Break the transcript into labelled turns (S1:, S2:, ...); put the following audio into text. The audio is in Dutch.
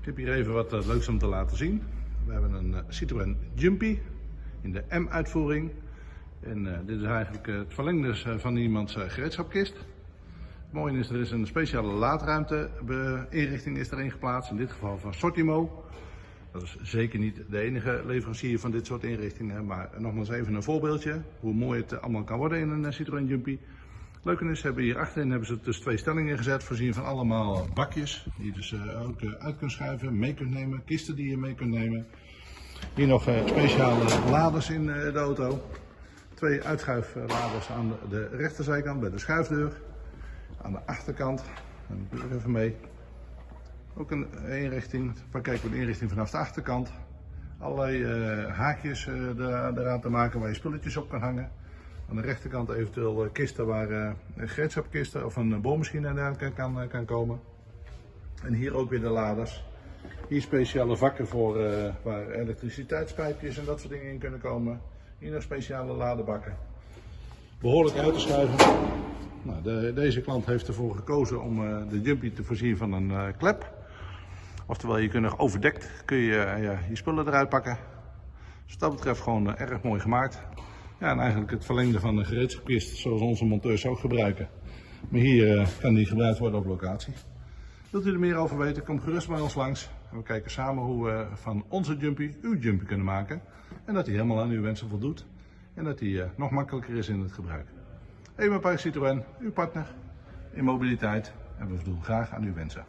S1: Ik heb hier even wat eh, leuks om te laten zien. We hebben een eh, Citroën Jumpy in de M-uitvoering. En eh, dit is eigenlijk het verlengde van iemands gereedschapkist. Het mooie is, er is een speciale laadruimte inrichting is erin geplaatst. In dit geval van Sortimo. Dat is zeker niet de enige leverancier van dit soort inrichtingen. Maar nogmaals even een voorbeeldje. Hoe mooi het allemaal kan worden in een Citroën Jumpy. Leuke is, hebben hier achterin hebben ze dus twee stellingen gezet, voorzien van allemaal bakjes. Die je dus eh, ook eh, uit kunt schuiven, mee kunt nemen, kisten die je mee kunt nemen. Hier nog eh, speciale laders in de auto. Twee uitschuifladers aan de, rechterzijkant bij de schuifdeur. Aan de achterkant, ik doe even mee. Ook een inrichting, waar kijken we de inrichting vanaf de achterkant. Allerlei haakjes eraan te maken waar je spulletjes op kan hangen. Aan de rechterkant eventueel eh, kisten waar eh, een gereedschapkisten of een boormachine en dergelijke kan, kan komen. En hier ook weer de laders. Hier speciale vakken voor eh, waar elektriciteitspijpjes en dat soort dingen in kunnen komen. Hier nog speciale ladebakken. Behoorlijk uit te schuiven. Nou, de- deze klant heeft ervoor gekozen om eh, de Jumpy te voorzien van een eh, klep. Oftewel, je kunt nog overdekt kun je eh, je spullen eruit pakken. Dus wat dat betreft gewoon eh, erg mooi gemaakt. Ja, en eigenlijk het verlengde van de gereedschapkist zoals onze monteurs ook gebruiken. Maar hier eh, kan die gebruikt worden op locatie. Wilt u er meer over weten, kom gerust bij ons langs. En we kijken samen hoe we van onze Jumpy uw Jumpy kunnen maken. En dat hij helemaal aan uw wensen voldoet. En dat hij eh, nog makkelijker is in het gebruik. Even Park Citroën, uw partner in mobiliteit. En we voldoen graag aan uw wensen.